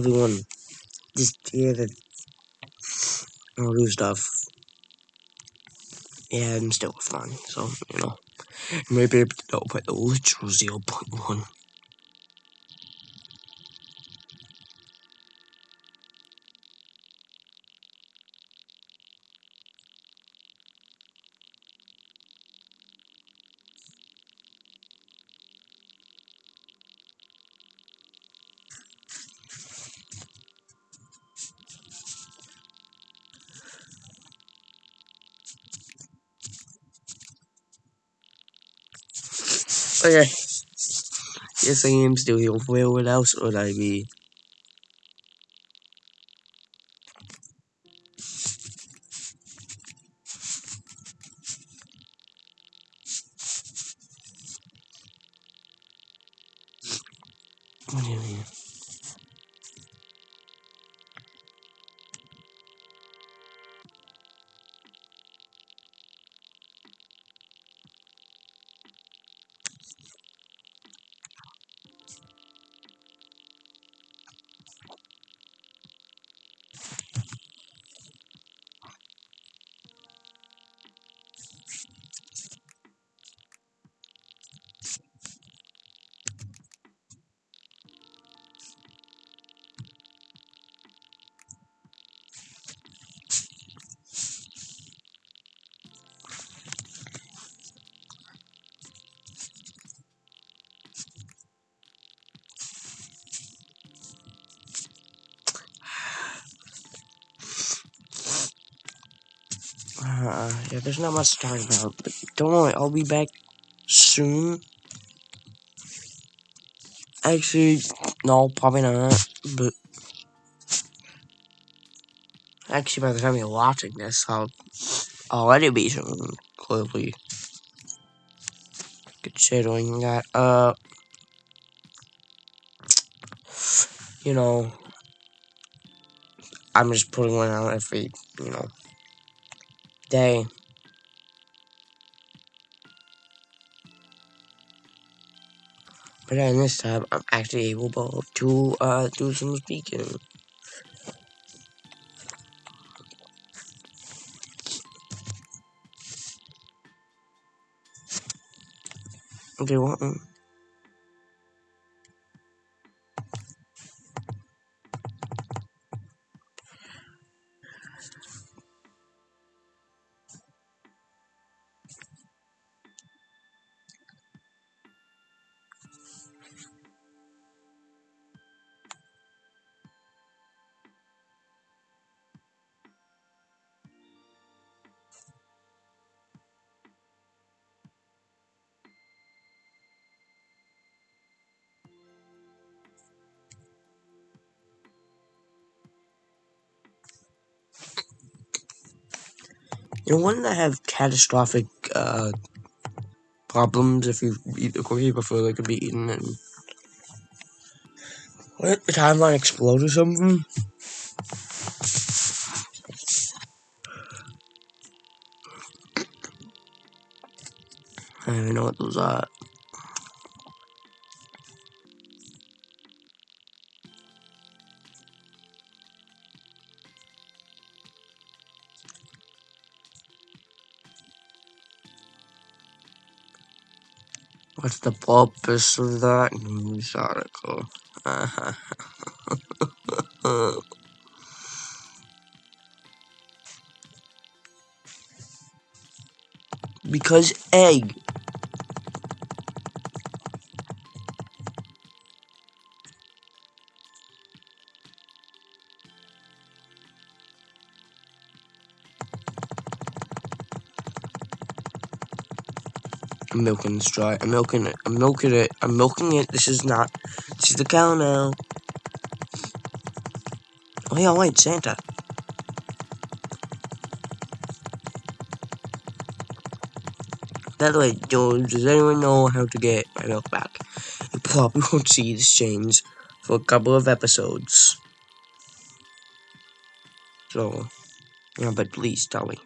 everyone just that I'll do stuff. Yeah, I'm still fine, so, you know. Maybe I'll put the literal 0.1. Yes, I am still here. Where else would I be? Yeah, there's not much to talk about, but don't worry, I'll be back soon. Actually, no, probably not, but actually, by the time you're watching this, I'll already be soon, clearly. Considering that, uh, you know, I'm just putting one out every, you know, day. But then this time, I'm actually able to, uh, do some speaking. What? You know, one that have catastrophic, uh, problems if you eat the cookie before they could be eaten and the timeline explode or something. What's the purpose of that news article? because egg. I'm milking this dry. I'm milking it. I'm milking it. I'm milking it. This is not. This is the cow now. Oh yeah, wait, Santa. By the way, does anyone know how to get my milk back? You probably won't see this change for a couple of episodes. So, yeah, but please tell me.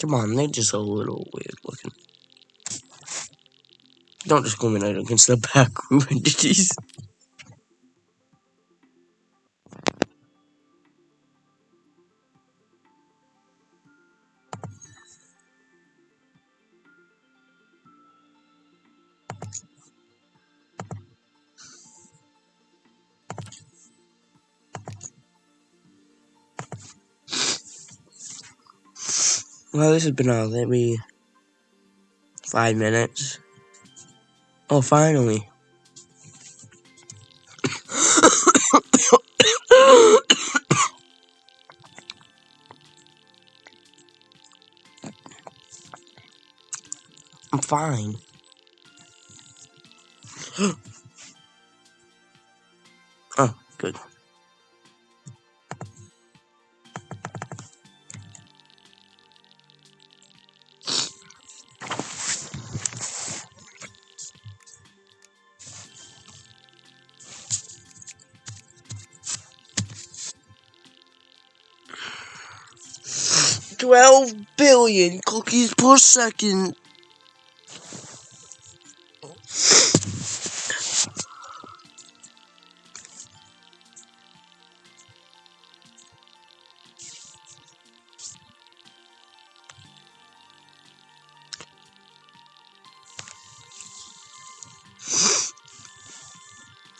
Come on, they're just a little weird looking. Don't discriminate against the back room entities. Well, this has been uh, all maybe five minutes. Oh, finally. I'm fine. oh, good. Twelve billion cookies per second.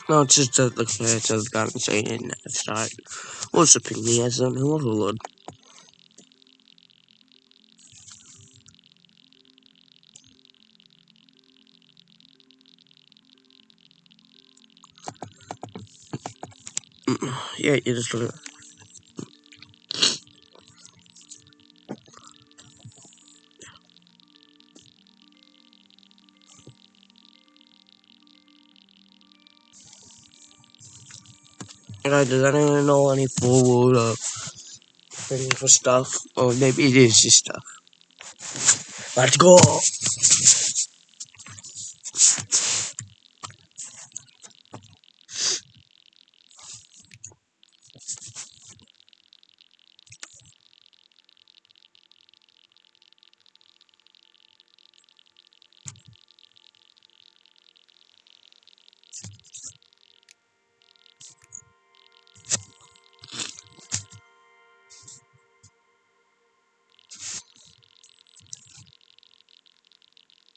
No, it's just that the cats have gotten saying at start. Worshipping me as an overlord. Yeah, you just look at Guys, does anyone know any forward uh, thing for stuff? Or maybe it is just stuff. Let's go!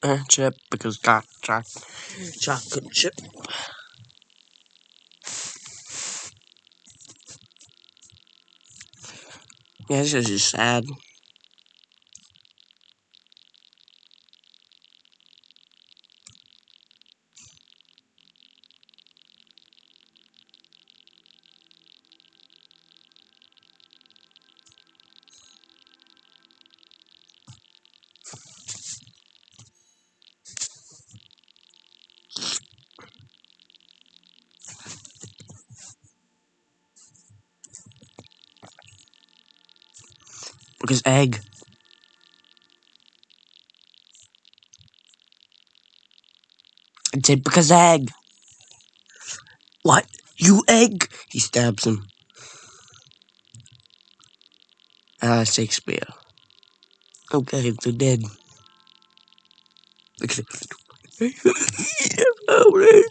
Uh, chip, because got choc chocolate chip. Yeah, this is just sad. Because egg. Because egg. What? You egg? He stabs him. Ah, Shakespeare. Okay, they're dead. Alright.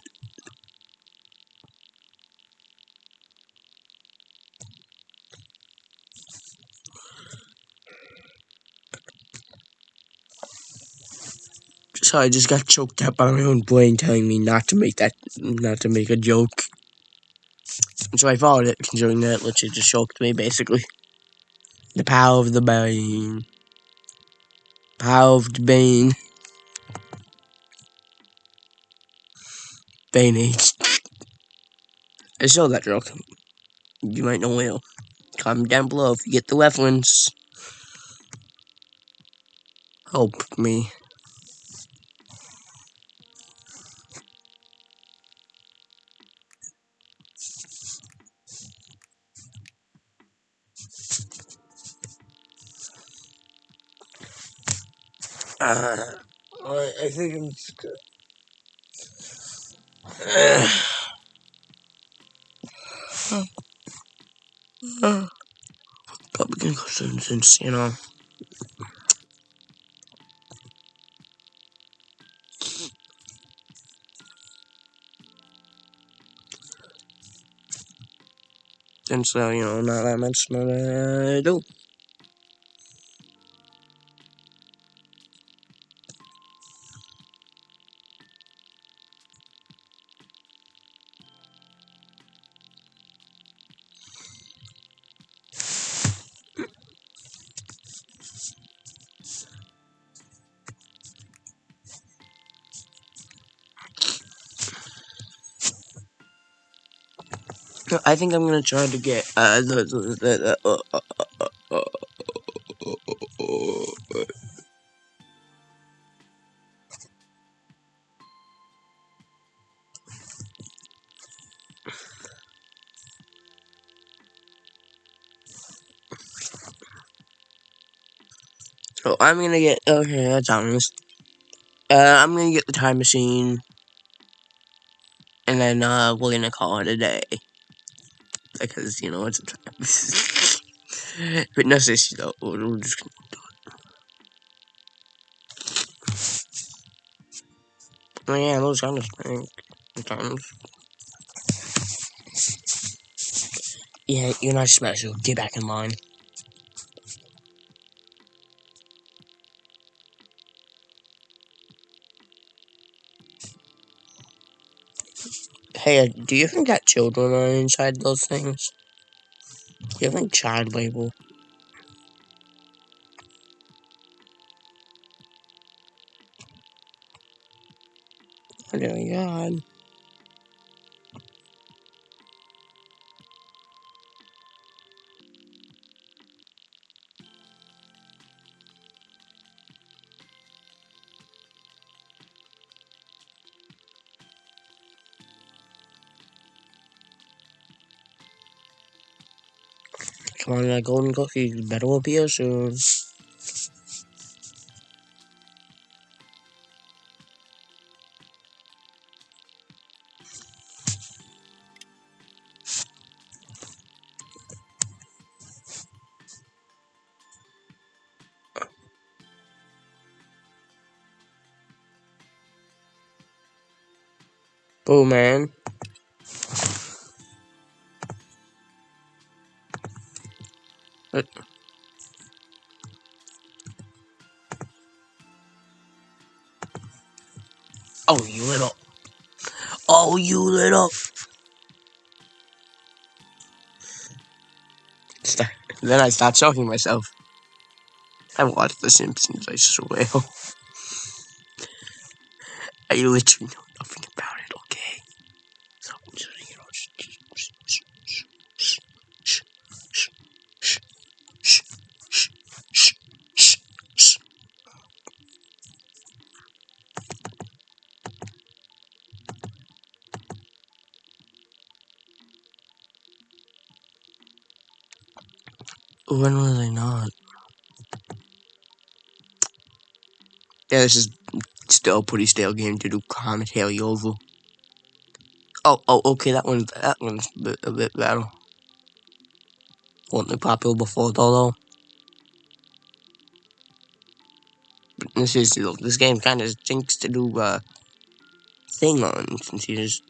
Sorry, I just got choked up by my own brain telling me not to make that, not to make a joke. So I followed it, considering that it literally just choked me, basically. The power of the brain. Power of the Bane. Bane Age. I saw that joke. You might know where. Comment down below if you get the reference. Help me. Uh, I think I'm just gonna. Gonna go soon since, you know. Since, uh, you know, not that much more to do. Think I'm gonna try to get uh the uh, uh, uh, so I'm gonna get okay. That's honest. Uh, I'm gonna get the time machine, and then uh we're gonna call it a day because you know but no seriously though, we're just gonna do it. Oh, yeah, those kind of things. Sometimes. Yeah, you're not special. Get back in line. Hey, uh, do you think that children are inside those things? You think child label? Oh my god. a golden cookie better will appear soon. Boom, man. Oh, you little. Oh, you little. Start. Then I start choking myself. I watched The Simpsons, I swear. I literally Yeah, this is still a pretty stale game to do commentary over. Oh, oh, okay, that one's that one's a bit, a bit better. Wasn't popular before though, though. But this is this game kind of stinks to do uh thing on since you just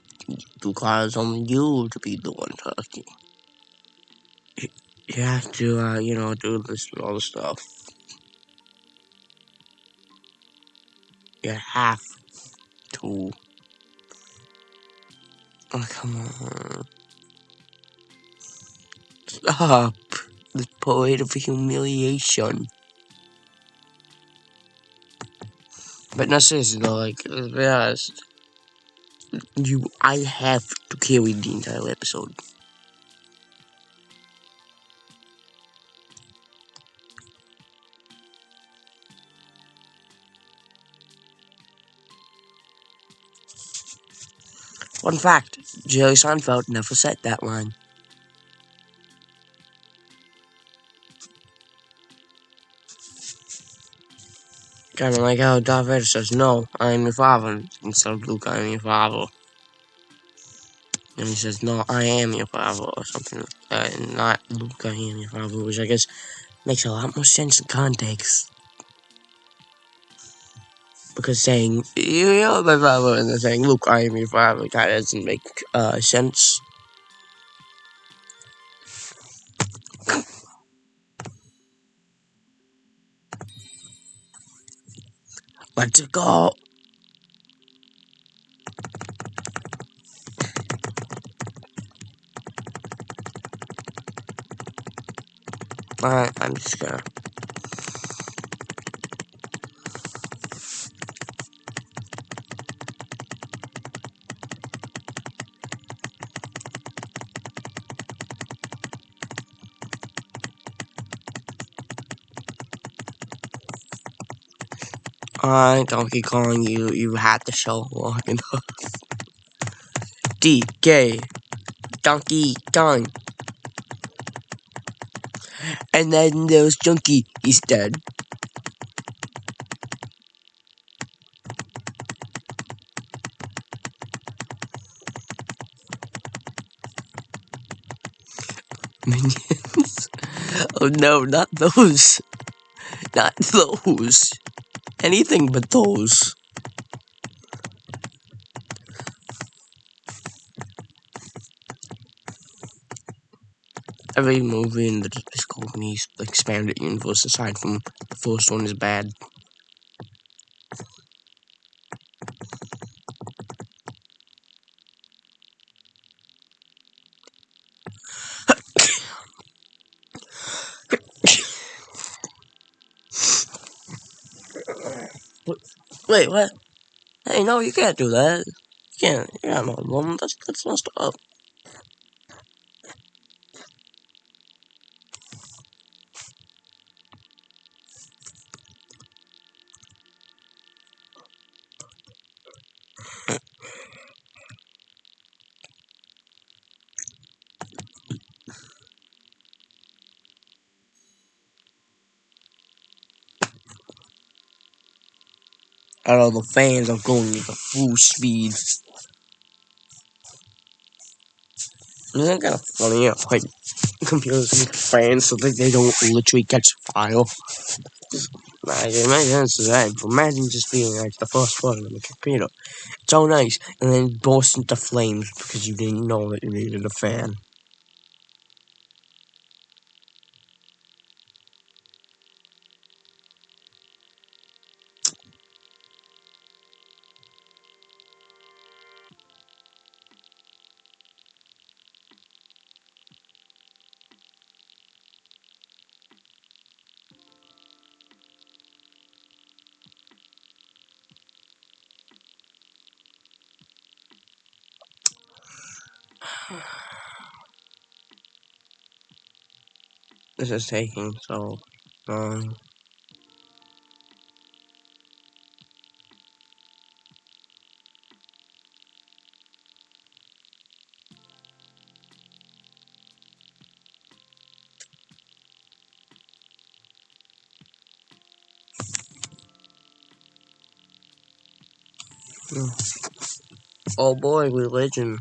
requires only you to be the one talking. You, you have to, uh, you know, do this and all the stuff. You have to. Oh, come on. Stop. This parade of humiliation. But no, seriously though, like, let's be honest. You, I have to carry the entire episode. Fun fact, Jerry Seinfeld never said that line. Kind of like how Darth Vader says, "No, I am your father," instead of Luke, "I am your father." And he says, "No, I am your father," or something like that, and not Luke, I am your father, which I guess makes a lot more sense in context. Because saying "You are my father" and then saying Luke I am your father" of doesn't make uh, sense. Let's go. Alright, I'm just gonna. Alright, Donkey Kong, you you had to show long enough. DK, Donkey Kong. And then there's Junkie, he's dead. Minions. oh no, not those. Not those. Anything but those. Every movie in the Disney expanded universe, aside from the first one, is bad. Wait, what? Hey, no, you can't do that. You can't. You're not a woman. That's that's messed up. Know the fans are going at full speed. Isn't kind of funny? Yeah, like computers make fans so that they don't literally catch fire. Like, it sense that. Imagine just being like the first one on the computer. It's all nice, and then burst into flames because you didn't know that you needed a fan. This is taking so long. Oh boy, religion.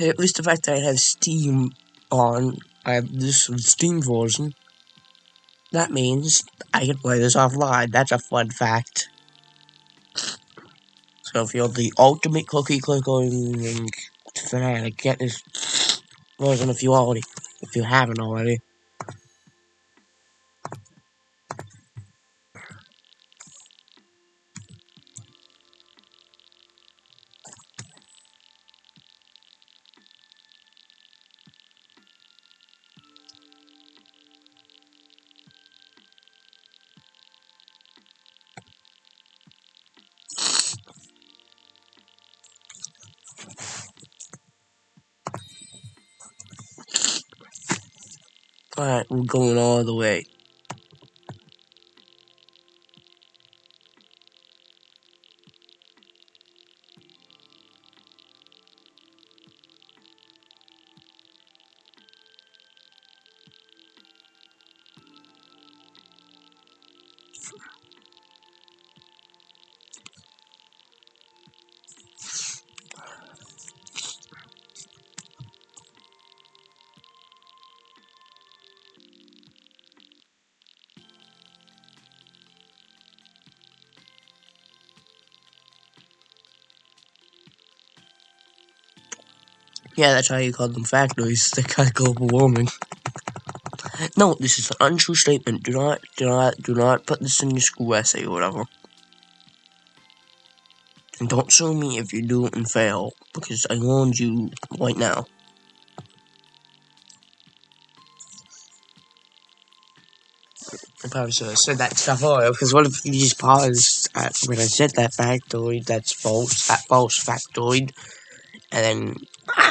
At least the fact that I have Steam on, I have this Steam version. That means I can play this offline. That's a fun fact. So if you're the ultimate cookie clicking fanatic, get this version if you already, if you haven't already. Alright, we're going all the way. Yeah, that's how you call them factories. They cause global warming. No, this is an untrue statement. Do not, do not, do not put this in your school essay or whatever. And don't sue me if you do and fail, because I warned you right now. I probably should have said that stuff earlier, because what if you just paused at when I said that factoid, that's false, that false factoid, and then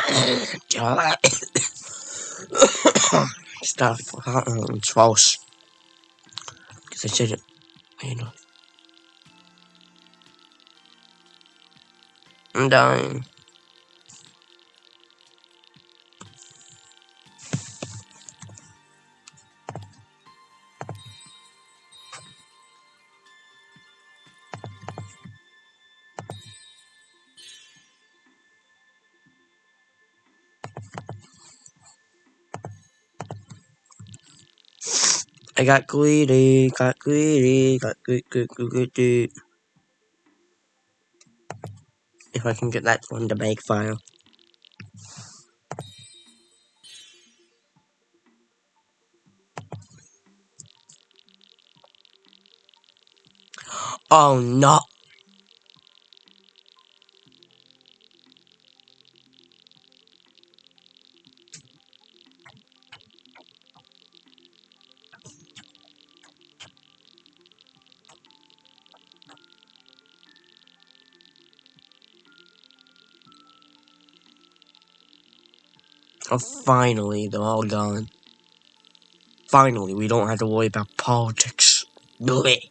stuff, uh, it's false. Because I you know. I'm dying. I got greedy, got greedy, got good, good, good. If I can get that one to make file. Oh no! Oh, finally, they're all gone. Finally, we don't have to worry about politics. Blech.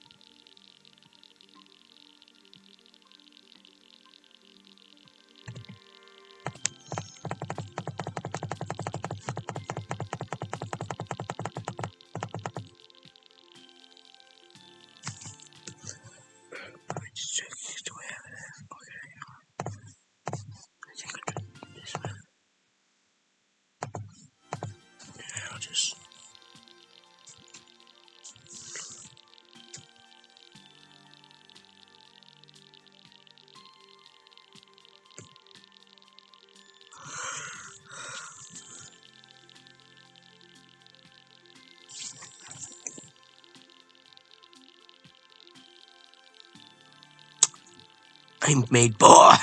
I'm made boy.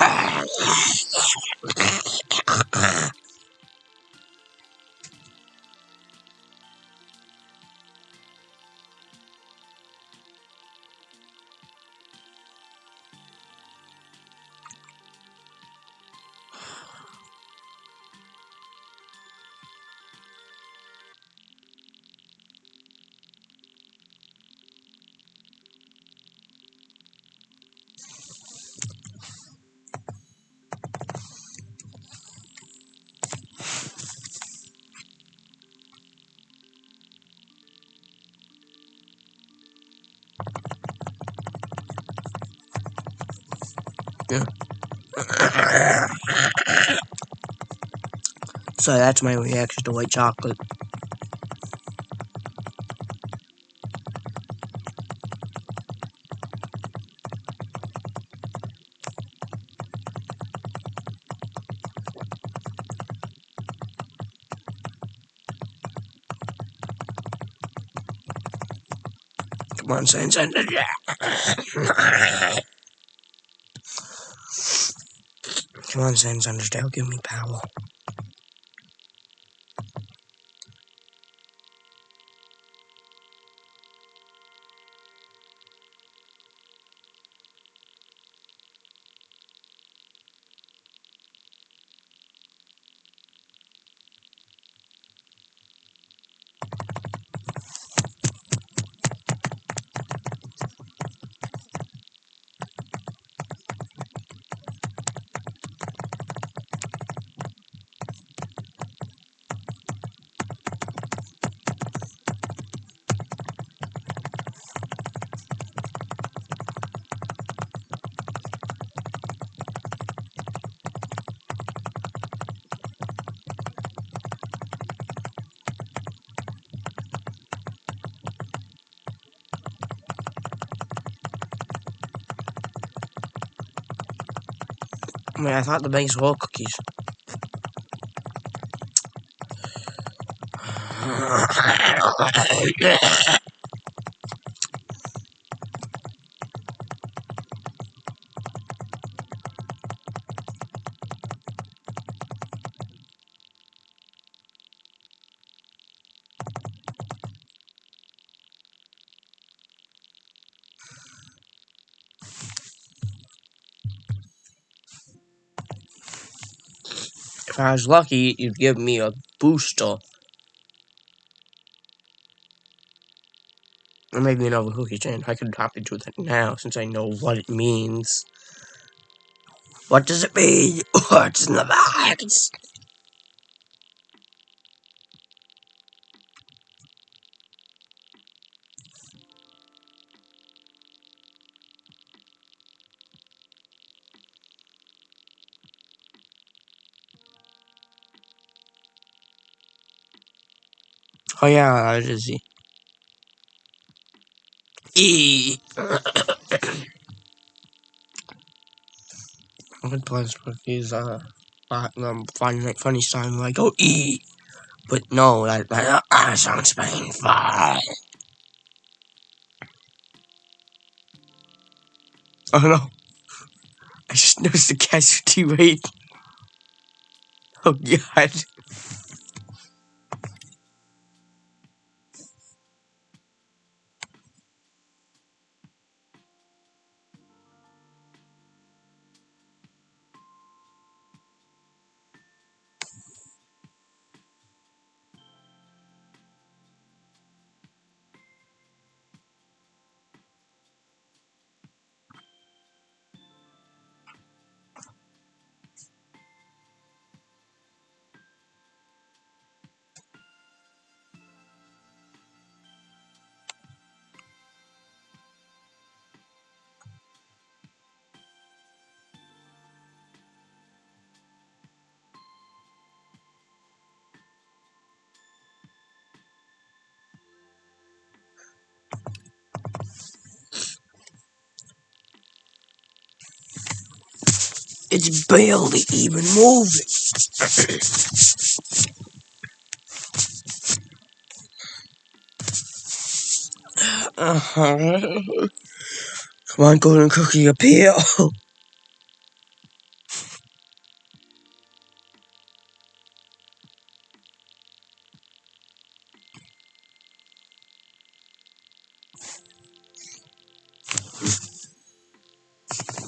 So that's my reaction to white chocolate. Come on, Sans Undertale. Come on, Sans Undertale, give me power. Mean, I thought the banks were all cookies. If I was lucky, you'd give me a booster. Or maybe another cookie chain. I could happily do that now since I know what it means. What does it mean? What's in the box? Oh yeah, that is he. E. I could play this cookies, uh, uh, um, like funny sound like oh E. But no, that, that uh, sounds painful. Oh no. I just noticed the casualty rate. Oh god. It's barely even moving. uh-huh. Come on, golden cookie, appear.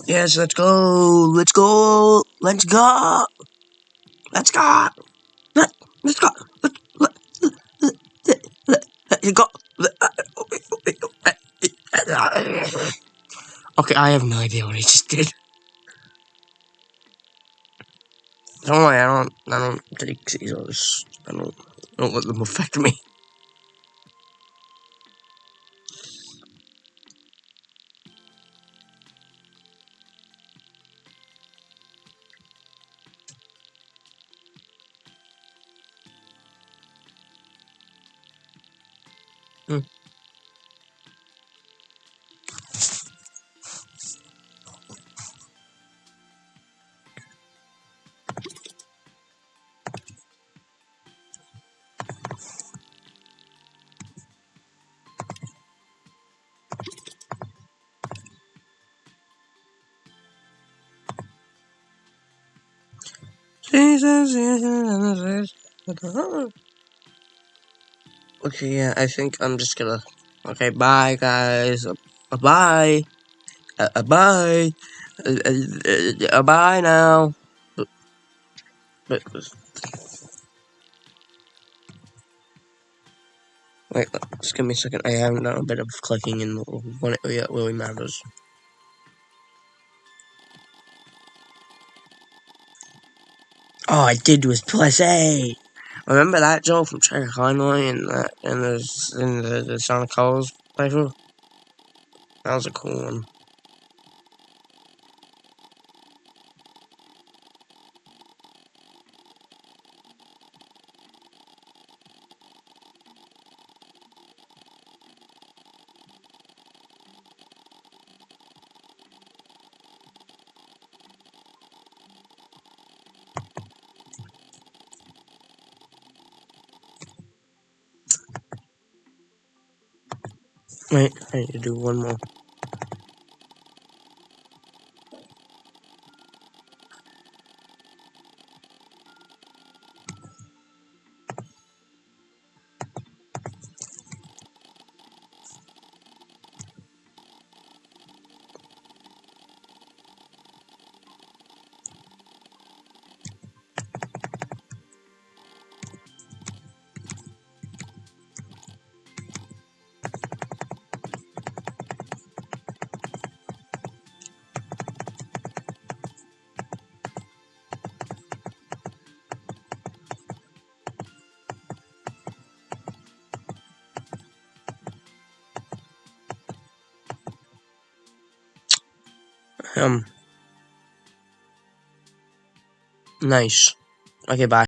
yes, let's go. Let's go. Let's go. Let's go. Let, let's go. Let, let, let, let, let, go. Okay, I have no idea what he just did. Don't worry, I don't, I don't take Caesars. I don't, I don't let them affect me. Jesus, Okay, yeah, I think I'm just gonna. Okay, bye, guys. Uh, bye. Uh, bye. Uh, bye now. Wait, wait, just give me a second. I haven't done a bit of clicking in one area that really matters. All I did was plus A. Remember that Joe from Trigger Conway and that and the in the, the Sonic Colors playthrough? That was a cool one. Wait, I need to do one more. Um. Nice. Okay, bye.